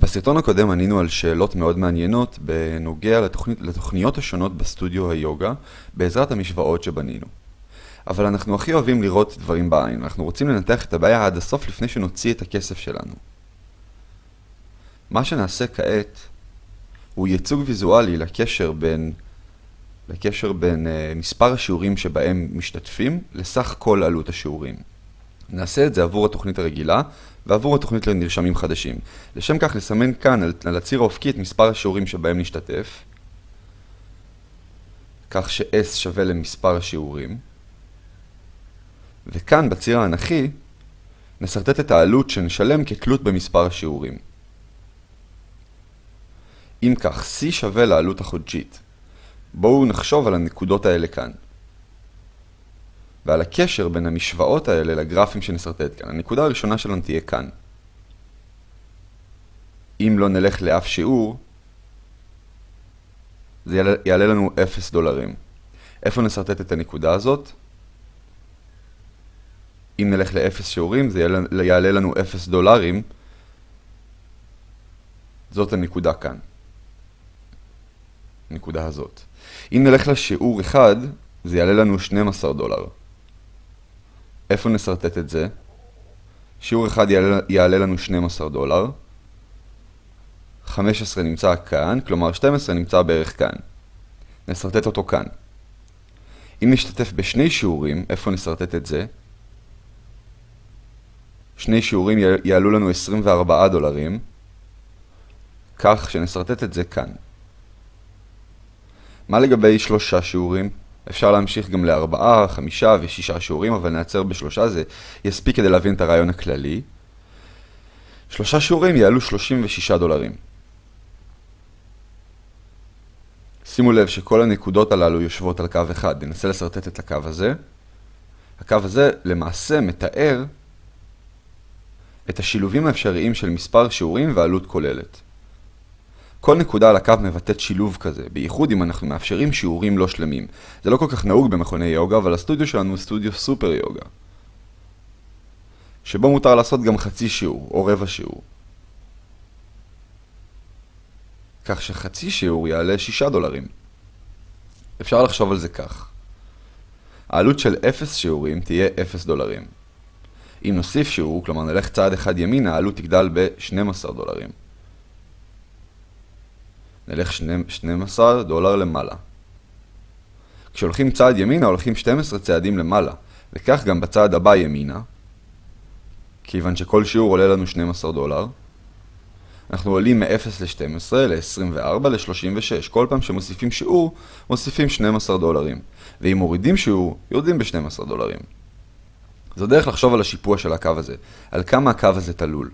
בסרטון הקודם ענינו על שאלות מאוד מעניינות בנוגע לתוכנית, לתוכניות השונות בסטודיו היוגה בעזרת המשוואות שבנינו. אבל אנחנו הכי אוהבים לראות דברים בעין, אנחנו רוצים לנתח את הבעיה עד הסוף לפני שנוציא את הכסף שלנו. מה שנעשה כעת הוא ייצוג ויזואלי לקשר בין, לקשר בין uh, מספר השיעורים שבהם משתתפים לסך כל עלות השיעורים. נעשה את זה עבור התוכנית הרגילה ועבור התוכנית לנרשמים חדשים. לשם כך נסמן כאן על, על הציר האופקי את מספר השיעורים שבהם נשתתף, כך ש-S שווה למספר השיעורים, וכאן בציר האנכי נסרטט את העלות שנשלם כתלות במספר השיעורים. אם כך, C שווה לעלות החודשית. בואו נחשוב על הנקודות האלה כאן. ועל הקשר בין המשוואות האלה לגרפים שנסרטט כאן. הנקודה הראשונה שלנו תהיה כאן. אם לא נלך לאף שיעור, זה יעלה, יעלה לנו 0 דולרים. איפה נסרטט את הנקודה הזאת? אם נלך ל-0 שיעורים, זה יעלה, יעלה לנו 0 דולרים. זאת הנקודה כאן. הנקודה הזאת. אם נלך לשיעור 1, זה יעלה לנו 12 דולר. איפה נסרטט את זה? שיעור אחד יעלה, יעלה לנו 12 דולר. 15 נמצא כאן, כלומר 12 נמצא בערך כאן. נסרטט אותו כאן. אם נשתתף בשני שיעורים, איפה נסרטט את זה? שני שיעורים יעלו לנו 24 דולרים, כך שנסרטט את זה כאן. מה לגבי שלושה שיעורים? אפשר להמשיך גם לארבעה, חמישה ושישה שיעורים, אבל נעצר בשלושה, זה יספיק כדי להבין את הרעיון הכללי. שלושה שיעורים יעלו 36 דולרים. שימו לב שכל הנקודות הללו יושבות על קו אחד. ננסה לסרטט את הקו הזה. הקו הזה למעשה מתאר את השילובים האפשריים של מספר שיעורים ועלות כוללת. כל נקודה על הקו מבטאת שילוב כזה, בייחוד אם אנחנו מאפשרים שיעורים לא שלמים. זה לא כל כך נהוג במכוני יוגה, אבל הסטודיו שלנו הוא סטודיו סופר יוגה. שבו מותר לעשות גם חצי שיעור, או רבע שיעור. כך שחצי שיעור יעלה 6 דולרים. אפשר לחשוב על זה כך. העלות של 0 שיעורים תהיה 0 דולרים. אם נוסיף שיעור, כלומר נלך צעד אחד ימינה, העלות תגדל ב-12 דולרים. נלך 12 דולר למעלה. כשהולכים צעד ימינה הולכים 12 צעדים למעלה, וכך גם בצעד הבא ימינה, כיוון שכל שיעור עולה לנו 12 דולר. אנחנו עולים מ-0 ל-12, ל-24, ל-36. כל פעם שמוסיפים שיעור, מוסיפים 12 דולרים. ואם מורידים שיעור, יורדים ב-12 דולרים. זו דרך לחשוב על השיפוע של הקו הזה, על כמה הקו הזה תלול.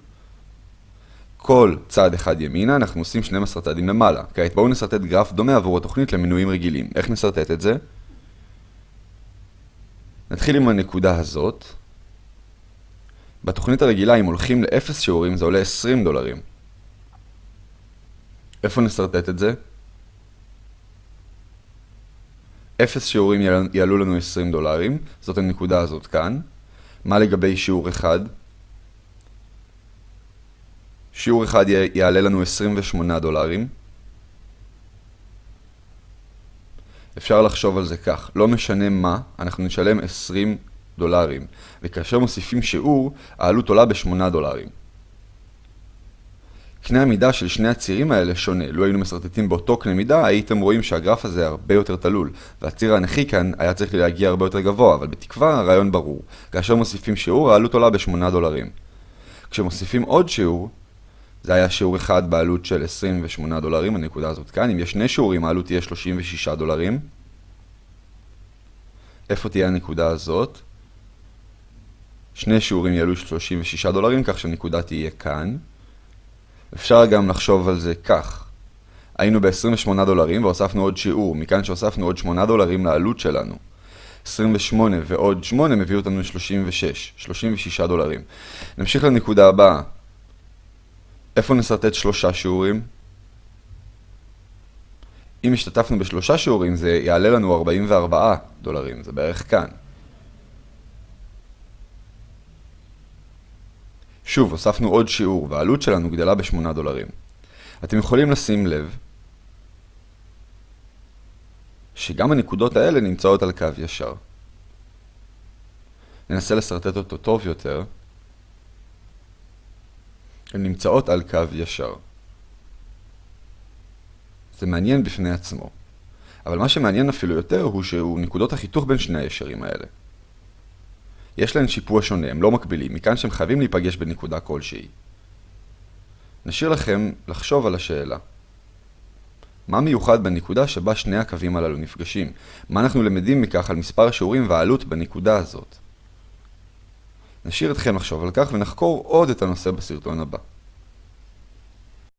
כל צעד אחד ימינה, אנחנו עושים 12 צעדים למעלה. כעת בואו נסרטט גרף דומה עבור התוכנית למינויים רגילים. איך נסרטט את זה? נתחיל עם הנקודה הזאת. בתוכנית הרגילה, אם הולכים ל-0 שיעורים, זה עולה 20 דולרים. איפה נסרטט את זה? 0 שיעורים יעלו לנו 20 דולרים, זאת הנקודה הזאת כאן. מה לגבי שיעור אחד? שיעור אחד יעלה לנו 28 דולרים. אפשר לחשוב על זה כך, לא משנה מה, אנחנו נשלם 20 דולרים, וכאשר מוסיפים שיעור, העלות עולה ב-8 דולרים. קנה המידה של שני הצירים האלה שונה. לו היינו מסרטטים באותו קנה מידה, הייתם רואים שהגרף הזה הרבה יותר תלול, והציר האנכי כאן היה צריך להגיע הרבה יותר גבוה, אבל בתקווה הרעיון ברור. כאשר מוסיפים שיעור, העלות עולה ב-8 דולרים. כשמוסיפים עוד שיעור, זה היה שיעור אחד בעלות של 28 דולרים, הנקודה הזאת כאן. אם יש שני שיעורים, העלות תהיה 36 דולרים. איפה תהיה הנקודה הזאת? שני שיעורים יעלו 36 דולרים, כך שהנקודה תהיה כאן. אפשר גם לחשוב על זה כך. היינו ב-28 דולרים והוספנו עוד שיעור, מכאן שהוספנו עוד 8 דולרים לעלות שלנו. 28 ועוד 8 מביא אותנו ל-36, 36 דולרים. נמשיך לנקודה הבאה. איפה נסרטט שלושה שיעורים? אם השתתפנו בשלושה שיעורים זה יעלה לנו 44 דולרים, זה בערך כאן. שוב, הוספנו עוד שיעור, והעלות שלנו גדלה ב-8 דולרים. אתם יכולים לשים לב שגם הנקודות האלה נמצאות על קו ישר. ננסה לסרטט אותו טוב יותר. הן נמצאות על קו ישר. זה מעניין בפני עצמו. אבל מה שמעניין אפילו יותר הוא שהוא נקודות החיתוך בין שני הישרים האלה. יש להן שיפוע שונה, הם לא מקבילים, מכאן שהם חייבים להיפגש בנקודה כלשהי. נשאיר לכם לחשוב על השאלה. מה מיוחד בנקודה שבה שני הקווים הללו נפגשים? מה אנחנו למדים מכך על מספר השיעורים והעלות בנקודה הזאת? נשאיר אתכם לחשוב על כך ונחקור עוד את הנושא בסרטון הבא.